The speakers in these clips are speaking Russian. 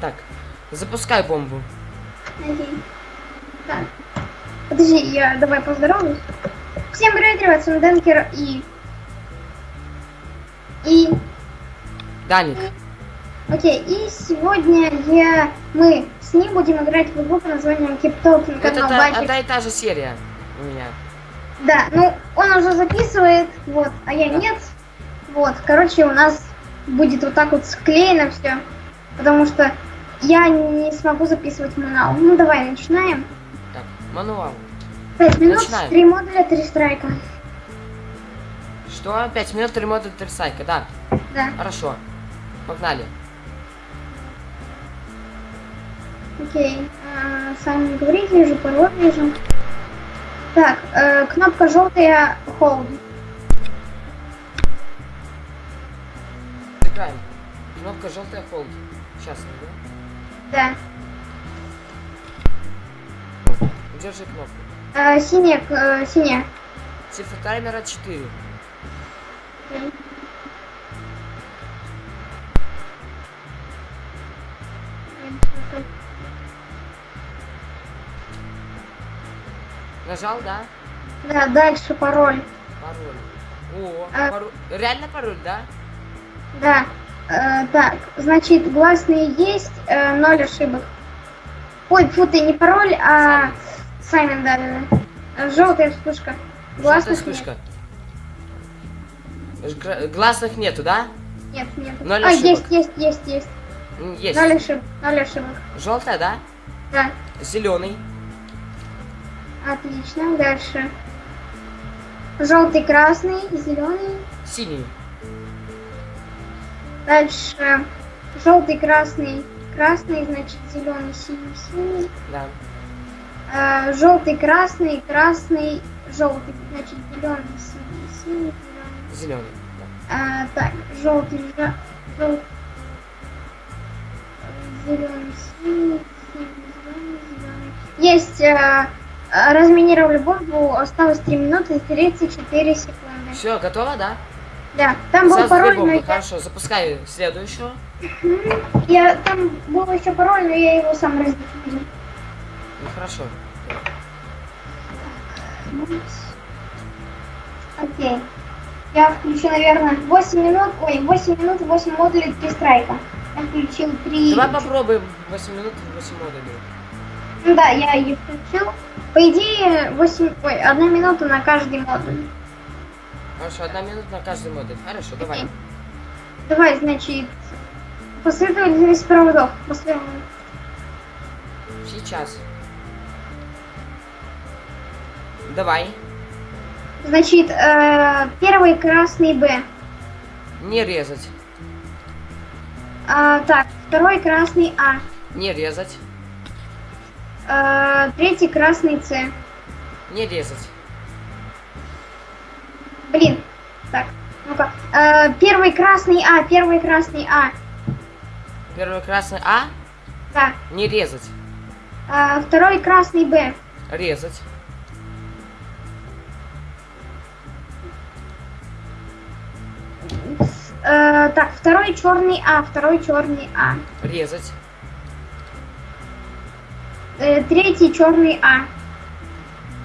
Так, запускай бомбу. Окей. Так. Подожди, я давай поздороваюсь. Всем привет, ребят, с вами Денкер и... И... Даник, Окей, и сегодня я... Мы с ним будем играть в игру под названием Talking, это та- одна и та же серия у меня. Да, ну, он уже записывает, вот, а я Да. нет. Вот, короче, у нас будет вот так вот склеено все, потому что я не смогу записывать мануал. Ну, давай, начинаем. Так, мануал. Пять минут, Начинаем. три модуля, три страйка. Что? 5 минут, 3 мода, 3 сайка, да. Да, Хорошо. Погнали. окей. А, сами говорите, вижу, пароль вижу. Так, э, кнопка желтая, hold. Играем. Кнопка желтая холд. Сейчас, Да. Держи кнопку. Э, синяя, э, синяя. Цифра таймера 4. Окей. Нажал, да? Да, дальше пароль. Пароль. О, А- пароль. Реально пароль, да? Да. Э, так, значит, гласные есть, э, ноль ошибок. Ой, фу, ты не пароль, а Саймон, да, да, да. Желтая вспышка. Желтая Гласных вспышка. Гра- Гласных нету, да? нет. Нет, нет. Ноль а, ошибок. есть, есть, есть, есть. Есть. Ноль ошибок. Ноль ошибок. Желтая, да? Да. Зеленый. Отлично. Дальше. Желтый, красный, зеленый. Синий. Дальше. Желтый, красный, красный, значит, зеленый, синий, синий. Да. А, желтый, красный, красный, желтый, значит, зеленый, синий, синий, зеленый. Зеленый. А, так, желтый, жа- жел- зеленый, синий, синий, зеленый, зеленый. Есть, а, разминировали бомбу, осталось 3 минуты и 34 секунды. Все, готово, да? Да, там был пароль, но я, Хорошо, запускай следующую. я, там был еще пароль, но я его сам раздефинил. Ну хорошо. Окей. Я включу, наверное, 8 минут, ой, 8 минут, 8 модулей, 3 страйка. Я включил 3... Давай попробуем 8 минут и 8 модулей. Ну да, я ее включил. По идее, 8, ой, 1 минута на каждый модуль. Хорошо, одна минута на каждый модуль. Хорошо, давай. Давай, значит, последовательность проводов. После... Сейчас. Давай. Значит, э, первый красный Б. Не резать. А, так, второй красный А. Не резать. Э, третий красный С. Не резать. Блин. Так, ну-ка. Э, первый красный А, первый красный А. Первый красный А. Да. Не резать. Э, второй красный Б. Резать. Э, так, второй черный А, второй черный А. Резать. Э, третий черный А.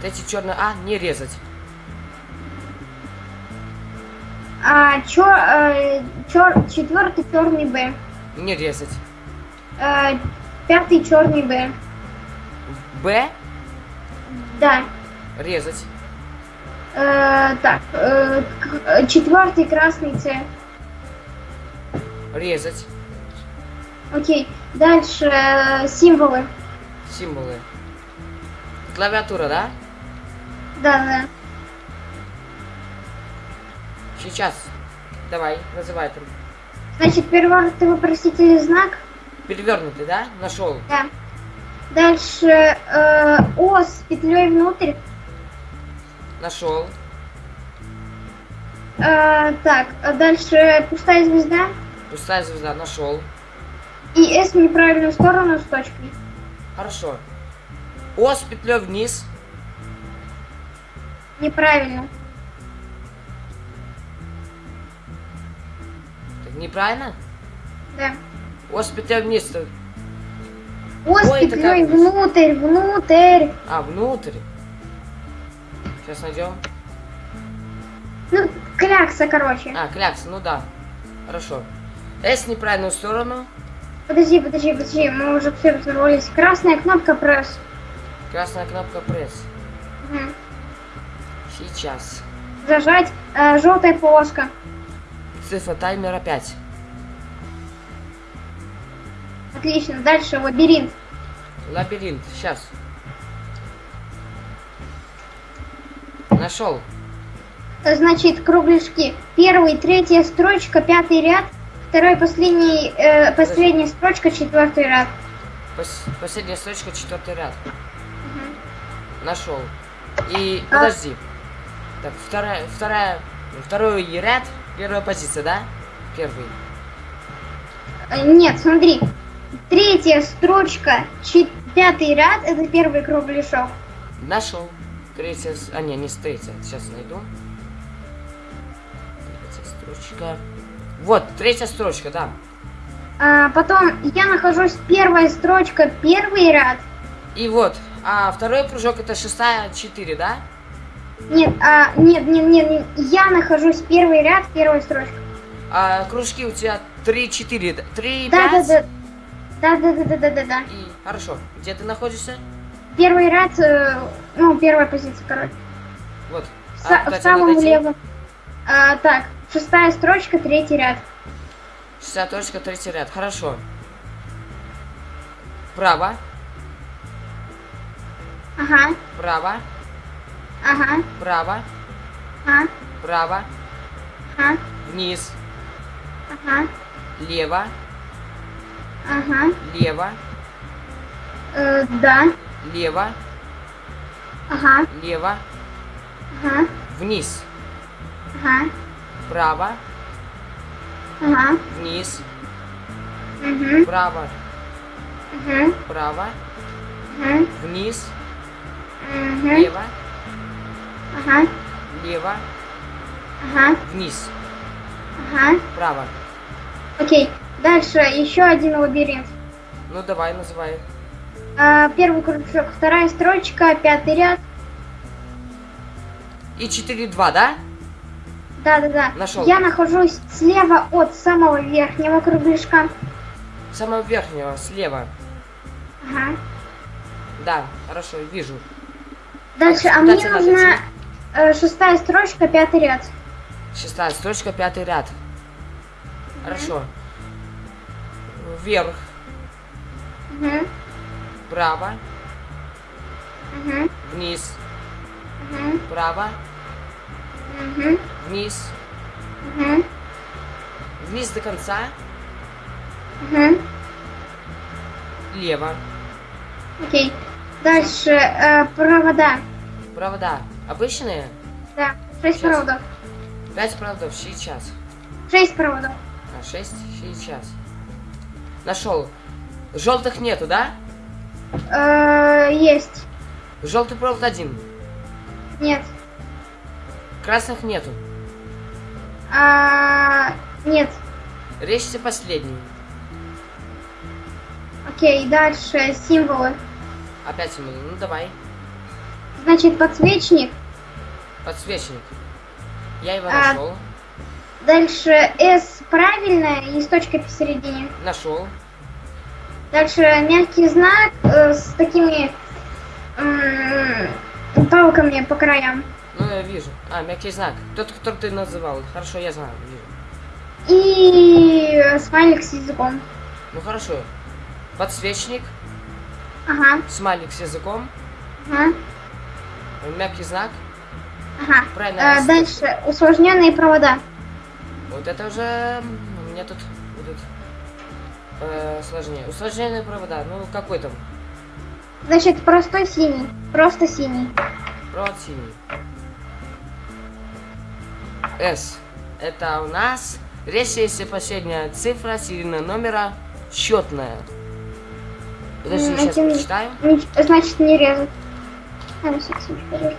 Третий черный А. Не резать. А, чё, э, чёр- четвертый черный Б. Не резать. Э, пятый черный Б. Б. Да. Резать. Э, так, э, э, четвертый красный С. Резать. Окей. Дальше э, символы. Символы. Клавиатура, да? Да, да. Сейчас. Давай, называй там. Значит, перевернутый вопросительный знак. Перевернутый, да? Нашел. Да. Дальше э, О с петлей внутрь. Нашел. Э, так, а дальше пустая звезда. Пустая звезда. Нашел. И S в неправильную сторону с точкой. Хорошо. О с петлей вниз. Неправильно. Неправильно? Да. О с петлей вниз. то Ось Ой, петлей внутрь, внутрь. А, внутрь. Сейчас найдем. Ну, клякса, короче. А, клякса, ну да. Хорошо. С неправильную сторону. Подожди, подожди, подожди, мы уже все взорвались. Красная кнопка пресс. Красная кнопка пресс. Мгм. Сейчас. Зажать. Э, желтая полоска. Цифра таймера 5. Отлично. Дальше лабиринт. Лабиринт. Сейчас. Нашел. Значит, кругляшки. Первый, третья строчка, пятый ряд. Второй, последний, э, последняя строчка, четвертый ряд. Пос- последняя строчка, четвертый ряд. Мгм. Нашел. И А. подожди. Так, вторая, вторая, второй ряд, первая позиция, да? Первый. Э, Нет, смотри. Третья строчка, пятый ряд, это первый кругляшок. Нашел. Третья, а не, не третья. Сейчас найду. Третья строчка. Вот, третья строчка, да. А, потом я нахожусь первая строчка, первый ряд. И вот, а второй прыжок это шестая, четыре, да? Нет, а, нет, нет, нет, нет, я нахожусь первый ряд, первая строчка. А кружки у тебя три, четыре, да? три, Да, да, да. Да, да, да, да, да, да, да. И хорошо. Где ты находишься? Первый ряд, э, ну, первая позиция, короче. Вот. Са- куда в самом левом. А, так, шестая строчка, третий ряд. Шестая точка, третий ряд. Хорошо. Право, Ага, право, ага, право, ага, право, ага, вниз, ага, лево, ага. лево, Э, да, лево, ага, лево, ага, вниз, ага, право, ага, вниз, угу, право, угу, право, угу, вниз, угу, лево, ага, лево, ага, вниз, ага. право. Окей, дальше еще один лабиринт. Ну давай, называй. А, первый кружок, вторая строчка, пятый ряд. И 4-2, да? Да-да-да. Нашел. Я нахожусь слева от самого верхнего кругляшка. Самого верхнего, слева. Ага. Да, хорошо, вижу. Дальше, А а мне тебе э, шестая строчка, пятый ряд. Шестая строчка, пятый ряд. Хорошо. Вверх, Угу, право, угу, вниз, угу, право, угу, вниз, угу, вниз до конца, угу. лево, Окей. Дальше э, провода. провода. Обычные? Да, шесть Сейчас. проводов. Пять проводов, сейчас. Шесть проводов. А, шесть, сейчас. Нашел. Желтых нету, да? Э, есть. Желтый провод один. Нет. Красных нету. А, нет. Режьте последний. Окей, дальше символы. Опять ему. Ну давай. Значит, подсвечник. Подсвечник. Я его А. нашел. Дальше S правильная и с точкой посередине. Нашел. Дальше мягкий знак э, с такими м, палками по краям. Ну, я вижу. А, мягкий знак. Тот, который ты называл. Хорошо, я знаю, вижу. И э, смайлик с языком. Ну, хорошо. Подсвечник, Ага, смайлик с языком, ага, мягкий знак. Ага. Правильно. Э, дальше усложненные провода. Вот это уже... У меня тут будут э, сложнее. Усложненные провода. Ну, какой там? Значит, простой синий. Просто синий. Провод синий. S. Это у нас... Речь если последняя цифра серийного номера счетная. Подожди, сейчас. Нич- Значит, не резать. А.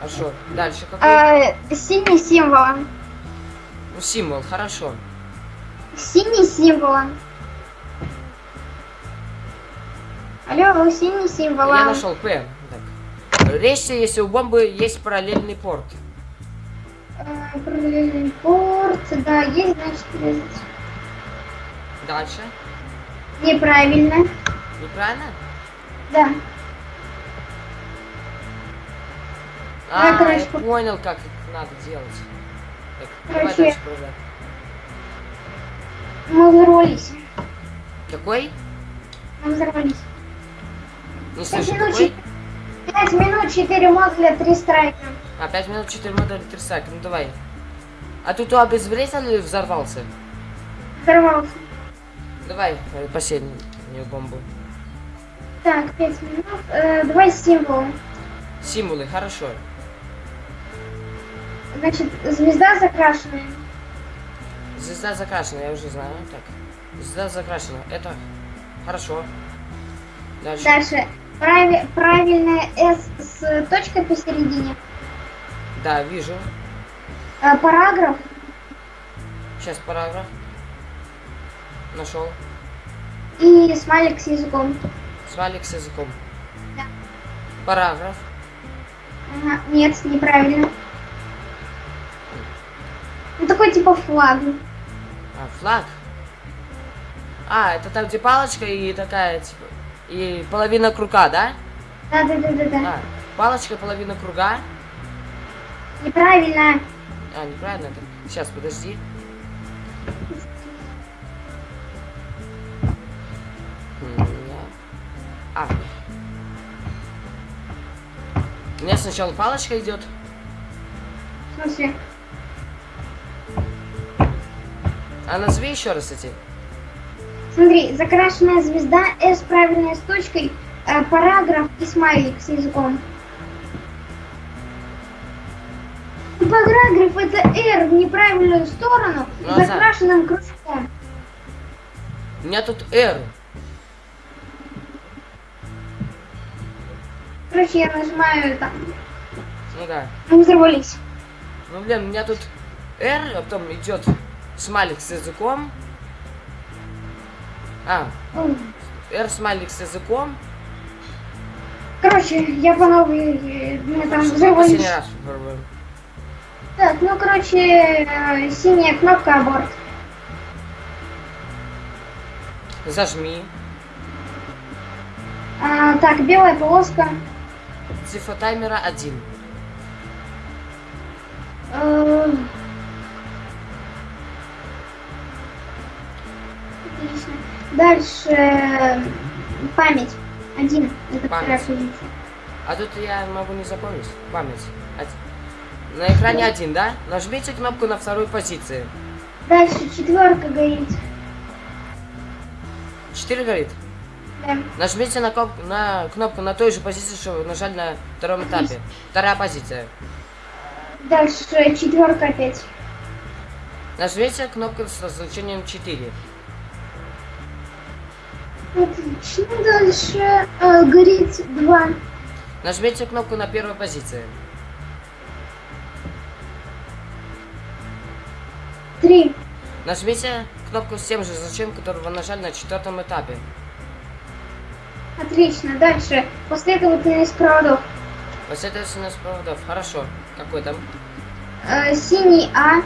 Хорошо. Дальше какой? Э, синий символом. Ну, символ, хорошо. Синий символом. Алло, синий символ. Я а. нашел П. Так. Речься, если у бомбы есть параллельный порт. Э, Параллельный порт, да, есть, значит, резать. Дальше. Неправильно. Неправильно? Да. А, короче, я по- понял, как это надо делать. Так, давай Короче, дальше продолжай. Мы взорвались. Какой? Мы взорвались. Не Пять слышу, минут, какой? чет- пять минут, четыре модуля, три страйка. А, 5 минут 4 модуля 3 сака. Ну давай. А ты то обезвредил или взорвался? Взорвался. Давай, э, последнюю бомбу. Так, пять минут. Э, давай символ. Символы, хорошо. Значит, звезда закрашенная. Звезда закрашена, я уже знаю. Так. Звезда закрашена. Это хорошо. Дальше. Дальше. Прави- правильная S с точкой посередине. Да, вижу. Э, параграф. Сейчас параграф. Нашел. И смайлик с языком. Смайлик с языком. Да. Параграф. Ага, нет, неправильно. Такой типа флаг. А, флаг. А, это там где палочка и такая, типа, и половина круга, да? Да-да-да-да-да. А, палочка, половина круга. Неправильно. А, неправильно это. Сейчас, подожди. А. У меня сначала палочка идет. В смысле? А назови еще раз эти. Смотри, закрашенная звезда, S правильная с точкой, э, параграф и смайлик с языком. Параграф это R в неправильную сторону, Ну, а за- закрашенным кружком. У меня тут R. Короче, я нажимаю там. Ну да. Мы взорвались. Ну блин, у меня тут R, а потом идет смайлик с языком. А. R смайлик с языком. Короче, я по новой, э, мы там взорвались. Так, ну короче, э, синяя кнопка аборт. Зажми. А, так, белая полоска. Цифра таймера 1. Дальше память. Один. Это Память. А тут я могу не запомнить. Память. Один. На экране один, да? Нажмите кнопку на второй позиции. Дальше четверка горит. 4 горит. Да. Нажмите на, коп- на кнопку на той же позиции, что вы нажали на втором этапе. Вторая позиция. Дальше четверка опять. Нажмите кнопку с значением 4. Отлично. Дальше э, горит два. Нажмите кнопку на первой позиции. Три. Нажмите кнопку с тем же значением, который вы нажали на четвертом этапе. Отлично. Дальше последовательность проводов. Последовательность проводов. Хорошо. Какой там? Э, синий А,